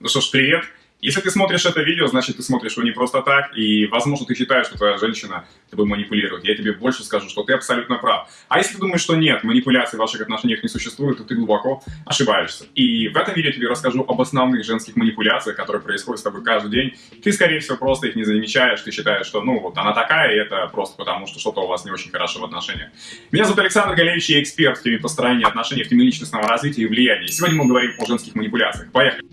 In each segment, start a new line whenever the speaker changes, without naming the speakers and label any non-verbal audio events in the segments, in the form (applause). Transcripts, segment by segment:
Ну что ж, привет! Если ты смотришь это видео, значит ты смотришь его не просто так, и, возможно, ты считаешь, что твоя женщина тобой манипулирует. Я тебе больше скажу, что ты абсолютно прав. А если ты думаешь, что нет, манипуляции в ваших отношениях не существует, то ты глубоко ошибаешься. И в этом видео я тебе расскажу об основных женских манипуляциях, которые происходят с тобой каждый день. Ты, скорее всего, просто их не замечаешь, ты считаешь, что, ну, вот она такая, и это просто потому, что что-то у вас не очень хорошо в отношениях. Меня зовут Александр Галевич, я эксперт в теме построения отношений, в теме личностного развития и влияния. Сегодня мы говорим о женских манипуляциях. Поехали!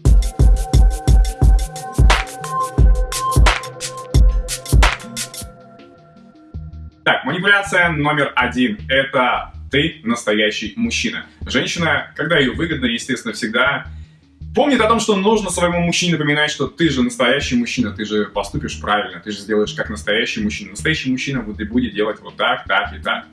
Так, манипуляция номер один – это ты настоящий мужчина. Женщина, когда ее выгодно, естественно, всегда помнит о том, что нужно своему мужчине напоминать, что ты же настоящий мужчина, ты же поступишь правильно, ты же сделаешь как настоящий мужчина. Настоящий мужчина вот и будет делать вот так, так и так.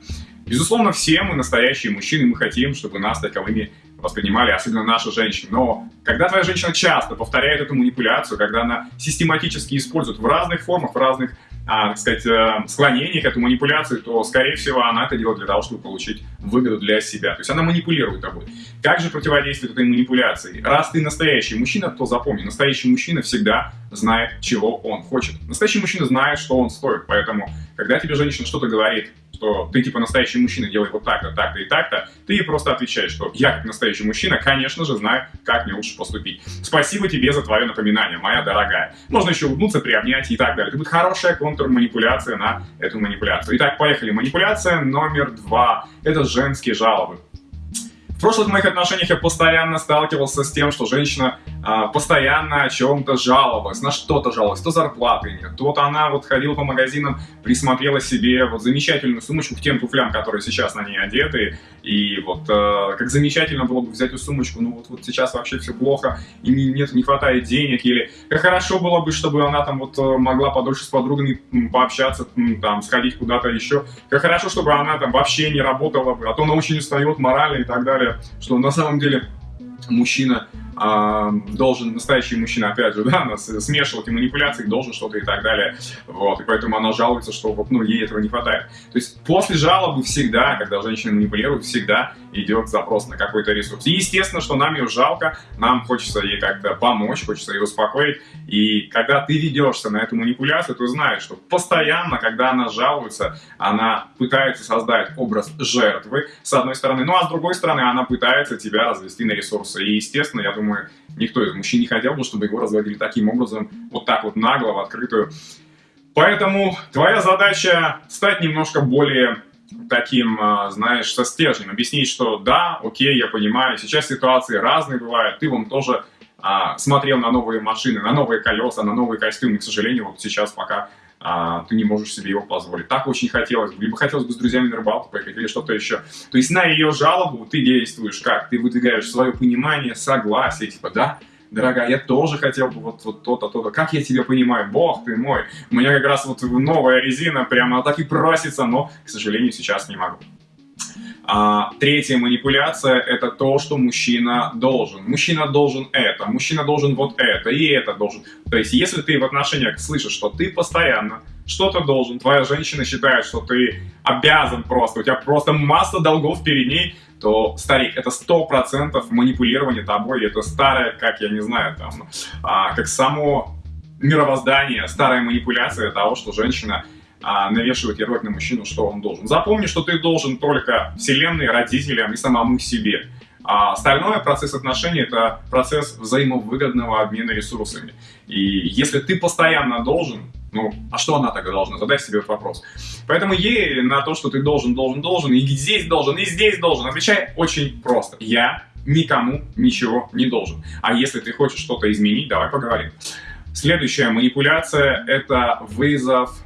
Безусловно, все мы настоящие мужчины, мы хотим, чтобы нас таковыми воспринимали, особенно наши женщины. Но когда твоя женщина часто повторяет эту манипуляцию, когда она систематически использует в разных формах, в разных так сказать, э, склонение к эту манипуляцию, то, скорее всего, она это делает для того, чтобы получить выгоду для себя. То есть она манипулирует тобой. Как же противодействовать этой манипуляции? Раз ты настоящий мужчина, то запомни, настоящий мужчина всегда знает, чего он хочет. Настоящий мужчина знает, что он стоит. Поэтому, когда тебе женщина что-то говорит, что ты типа настоящий мужчина, делай вот так-то, так-то и так-то, ты просто отвечаешь, что я как настоящий мужчина, конечно же, знаю, как мне лучше поступить. Спасибо тебе за твое напоминание, моя дорогая. Можно еще улыбнуться, приобнять и так далее. Это будет хорошая контрманипуляция на эту манипуляцию. Итак, поехали. Манипуляция номер два. Это женские жалобы. Прошлых моих отношениях я постоянно сталкивался с тем, что женщина а, постоянно о чем-то жаловалась, на что-то жаловалась, то зарплаты нет, то она вот ходила по магазинам, присмотрела себе вот замечательную сумочку к тем туфлям, которые сейчас на ней одеты, и вот э, как замечательно было бы взять эту сумочку, ну вот, вот сейчас вообще все плохо, и нет, не хватает денег, или как хорошо было бы, чтобы она там вот э, могла подольше с подругами пообщаться, там, сходить куда-то еще, как хорошо, чтобы она там вообще не работала бы, а то она очень устает морально и так далее, что на самом деле мужчина должен, настоящий мужчина, опять же, (laughs) да, смешивать и манипуляции, должен что-то и так далее. Вот, и поэтому она жалуется, что вот, ну, ей этого не хватает. То есть после жалобы всегда, когда женщина манипулирует, всегда идет запрос на какой-то ресурс. И естественно, что нам ее жалко, нам хочется ей как-то помочь, хочется ее успокоить. И когда ты ведешься на эту манипуляцию, ты знаешь, что постоянно, когда она жалуется, она пытается создать образ жертвы, с одной стороны, ну а с другой стороны, она пытается тебя развести на ресурсы. И естественно, я думаю, думаю, никто из мужчин не хотел бы, чтобы его разводили таким образом, вот так вот нагло, в открытую. Поэтому твоя задача стать немножко более таким, а, знаешь, со стержнем, объяснить, что да, окей, я понимаю, сейчас ситуации разные бывают, ты вон тоже а, смотрел на новые машины, на новые колеса, на новые костюмы, к сожалению, вот сейчас пока а, ты не можешь себе его позволить. Так очень хотелось бы. Либо хотелось бы с друзьями на рыбалку поехать, или что-то еще. То есть на ее жалобу ты действуешь как? Ты выдвигаешь свое понимание, согласие, типа, да, дорогая, я тоже хотел бы вот, вот то-то, то-то. Как я тебя понимаю? Бог ты мой. У меня как раз вот новая резина, прямо так и просится, но, к сожалению, сейчас не могу. А, третья манипуляция – это то, что мужчина должен. Мужчина должен это, мужчина должен вот это, и это должен. То есть, если ты в отношениях слышишь, что ты постоянно что-то должен, твоя женщина считает, что ты обязан просто, у тебя просто масса долгов перед ней, то, старик, это сто процентов манипулирование тобой, это старое, как я не знаю, там, а, как само мировоздание, старая манипуляция того, что женщина а, навешивать ярлык на мужчину, что он должен. Запомни, что ты должен только вселенной, родителям и самому себе. А остальное, процесс отношений, это процесс взаимовыгодного обмена ресурсами. И если ты постоянно должен, ну, а что она тогда должна? Задай себе этот вопрос. Поэтому ей на то, что ты должен, должен, должен, и здесь должен, и здесь должен, отвечай очень просто. Я никому ничего не должен. А если ты хочешь что-то изменить, давай поговорим. Следующая манипуляция – это вызов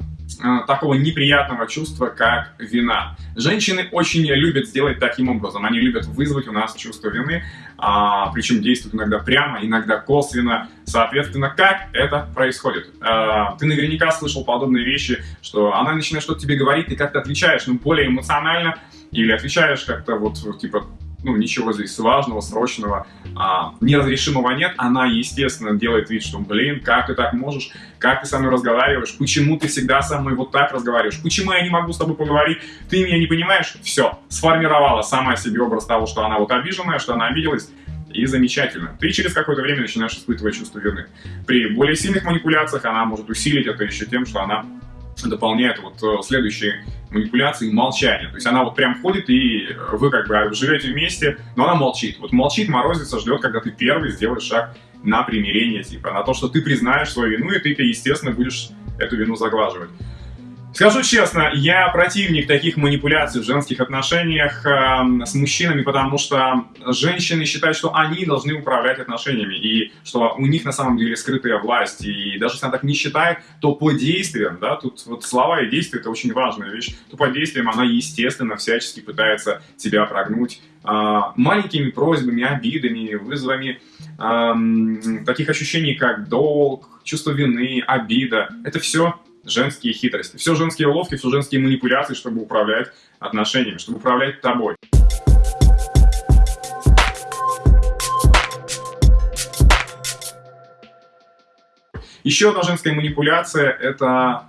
такого неприятного чувства, как вина. Женщины очень любят сделать таким образом. Они любят вызвать у нас чувство вины, а, причем действуют иногда прямо, иногда косвенно. Соответственно, как это происходит? А, ты наверняка слышал подобные вещи, что она начинает что-то тебе говорить, ты как-то отвечаешь, ну, более эмоционально, или отвечаешь как-то вот, типа, ну, ничего здесь важного, срочного, а, неразрешимого нет, она, естественно, делает вид, что, блин, как ты так можешь, как ты со мной разговариваешь, почему ты всегда со мной вот так разговариваешь, почему я не могу с тобой поговорить, ты меня не понимаешь, все, сформировала сама себе образ того, что она вот обиженная, что она обиделась, и замечательно. Ты через какое-то время начинаешь испытывать чувство вины. При более сильных манипуляциях она может усилить это еще тем, что она дополняет вот э, следующие манипуляции молчание. То есть она вот прям ходит, и вы как бы живете вместе, но она молчит. Вот молчит, морозится, ждет, когда ты первый сделаешь шаг на примирение, типа, на то, что ты признаешь свою вину, и ты, естественно, будешь эту вину заглаживать. Скажу честно, я противник таких манипуляций в женских отношениях э, с мужчинами, потому что женщины считают, что они должны управлять отношениями, и что у них на самом деле скрытая власть. И даже если она так не считает, то по действиям, да, тут вот слова и действия это очень важная вещь, то по действиям она, естественно, всячески пытается тебя прогнуть э, маленькими просьбами, обидами, вызовами э, таких ощущений, как долг, чувство вины, обида. Это все женские хитрости. Все женские уловки, все женские манипуляции, чтобы управлять отношениями, чтобы управлять тобой. Еще одна женская манипуляция – это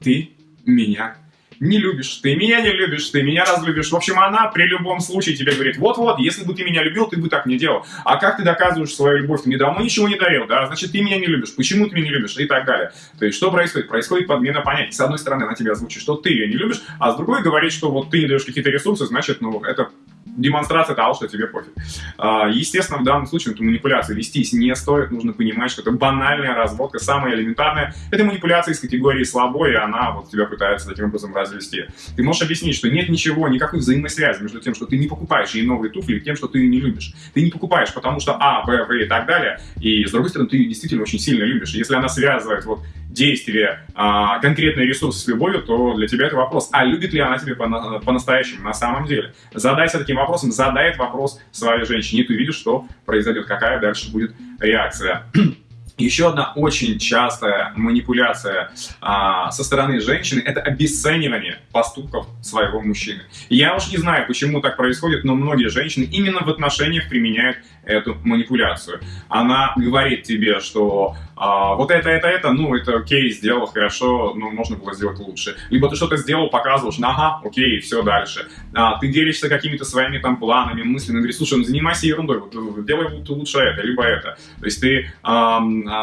ты меня не любишь, ты меня не любишь, ты меня разлюбишь. В общем, она при любом случае тебе говорит, вот-вот, если бы ты меня любил, ты бы так не делал. А как ты доказываешь свою любовь? Ты мне давно ничего не дарил, да? Значит, ты меня не любишь. Почему ты меня не любишь? И так далее. То есть, что происходит? Происходит подмена понятий. С одной стороны, она тебя озвучит, что ты ее не любишь, а с другой говорит, что вот ты не даешь какие-то ресурсы, значит, ну, это демонстрация того, что тебе пофиг. А, естественно, в данном случае эту манипуляцию вестись не стоит, нужно понимать, что это банальная разводка, самая элементарная. Это манипуляция из категории слабой, и она вот тебя пытается таким образом развести. Ты можешь объяснить, что нет ничего, никакой взаимосвязи между тем, что ты не покупаешь ей новые туфли, и тем, что ты ее не любишь. Ты не покупаешь, потому что А, Б, В и так далее, и с другой стороны, ты ее действительно очень сильно любишь. И если она связывает вот действие, а, конкретные ресурсы с любовью, то для тебя это вопрос, а любит ли она тебя по-настоящему, на самом деле? Задайся таким вопросом, задай этот вопрос своей женщине, и ты видишь, что произойдет, какая дальше будет реакция. (clears throat) Еще одна очень частая манипуляция а, со стороны женщины – это обесценивание поступков своего мужчины. Я уж не знаю, почему так происходит, но многие женщины именно в отношениях применяют эту манипуляцию. Она говорит тебе, что а, вот это, это, это, ну, это окей, сделал хорошо, но можно было сделать лучше. Либо ты что-то сделал, показываешь, ну, ага, окей, все дальше. А, ты делишься какими-то своими там планами, мыслями, говоришь, слушай, ну, занимайся ерундой, вот, делай лучше это, либо это. То есть ты а,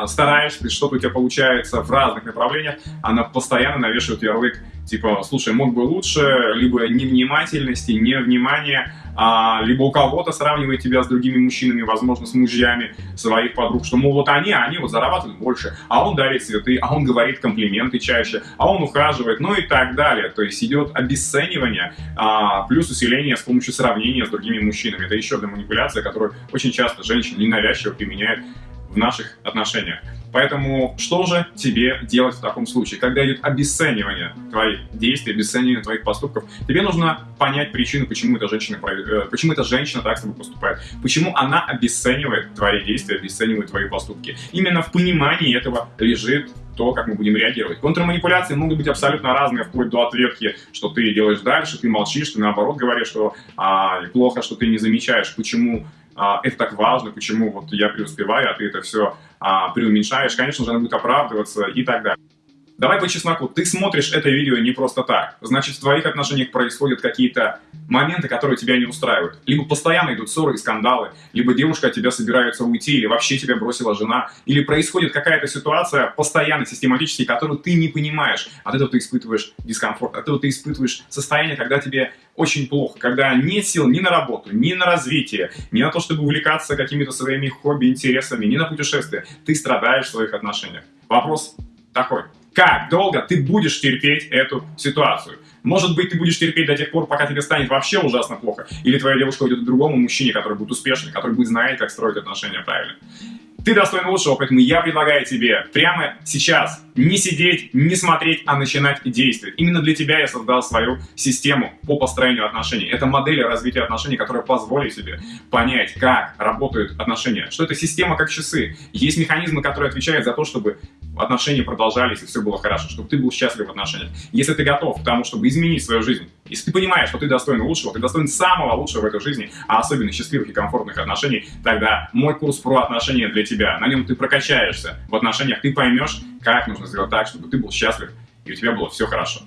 стараешься, что-то у тебя получается в разных направлениях, она постоянно навешивает ярлык, типа, слушай, мог бы лучше, либо невнимательности, невнимания, а, либо у кого-то сравнивает тебя с другими мужчинами, возможно, с мужьями своих подруг, что, мол, вот они, они вот зарабатывают больше, а он дарит цветы, а он говорит комплименты чаще, а он ухаживает, ну и так далее. То есть идет обесценивание, а, плюс усиление с помощью сравнения с другими мужчинами. Это еще одна манипуляция, которую очень часто женщины ненавязчиво применяют в наших отношениях. Поэтому что же тебе делать в таком случае? Когда идет обесценивание твоих действий, обесценивание твоих поступков, тебе нужно понять причину, почему эта женщина, э, почему эта женщина так с тобой поступает. Почему она обесценивает твои действия, обесценивает твои поступки. Именно в понимании этого лежит то, как мы будем реагировать. Контрманипуляции могут быть абсолютно разные, вплоть до ответки, что ты делаешь дальше, ты молчишь, ты наоборот говоришь, что а, плохо, что ты не замечаешь, почему а, это так важно, почему вот я преуспеваю, а ты это все а, преуменьшаешь, конечно же, она будет оправдываться и так далее. Давай по чесноку, ты смотришь это видео не просто так. Значит, в твоих отношениях происходят какие-то моменты, которые тебя не устраивают. Либо постоянно идут ссоры и скандалы, либо девушка от тебя собирается уйти, или вообще тебя бросила жена, или происходит какая-то ситуация постоянно, систематически, которую ты не понимаешь. От этого ты испытываешь дискомфорт, от этого ты испытываешь состояние, когда тебе очень плохо, когда нет сил ни на работу, ни на развитие, ни на то, чтобы увлекаться какими-то своими хобби, интересами, ни на путешествия. Ты страдаешь в своих отношениях. Вопрос такой. Как долго ты будешь терпеть эту ситуацию? Может быть, ты будешь терпеть до тех пор, пока тебе станет вообще ужасно плохо. Или твоя девушка уйдет к другому мужчине, который будет успешный, который будет знать, как строить отношения правильно. Ты достоин лучшего, поэтому я предлагаю тебе прямо сейчас не сидеть, не смотреть, а начинать действовать. Именно для тебя я создал свою систему по построению отношений. Это модель развития отношений, которая позволит тебе понять, как работают отношения. Что это система как часы. Есть механизмы, которые отвечают за то, чтобы отношения продолжались и все было хорошо, чтобы ты был счастлив в отношениях. Если ты готов к тому, чтобы изменить свою жизнь, если ты понимаешь, что ты достоин лучшего, ты достоин самого лучшего в этой жизни, а особенно счастливых и комфортных отношений, тогда мой курс про отношения для тебя. На нем ты прокачаешься в отношениях, ты поймешь, как нужно сделать так, чтобы ты был счастлив и у тебя было все хорошо.